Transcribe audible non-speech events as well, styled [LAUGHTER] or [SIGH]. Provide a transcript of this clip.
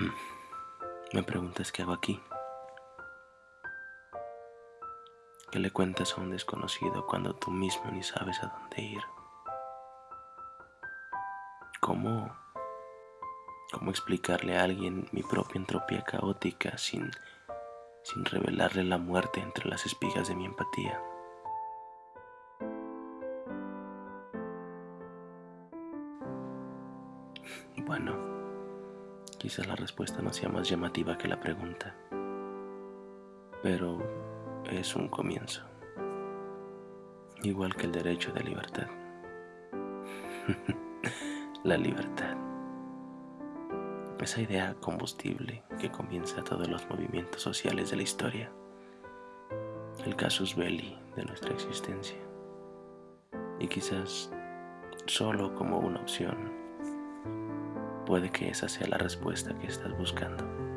[CLEARS THROAT] Me preguntas qué hago aquí. ¿Qué le cuentas a un desconocido cuando tú mismo ni sabes a dónde ir? ¿Cómo, cómo explicarle a alguien mi propia entropía caótica sin, sin revelarle la muerte entre las espigas de mi empatía? Bueno, quizás la respuesta no sea más llamativa que la pregunta, pero es un comienzo, igual que el derecho de libertad. [LAUGHS] la libertad. Esa idea combustible que comienza todos los movimientos sociales de la historia. El casus belli de nuestra existencia. Y quizás solo como una opción puede que esa sea la respuesta que estás buscando.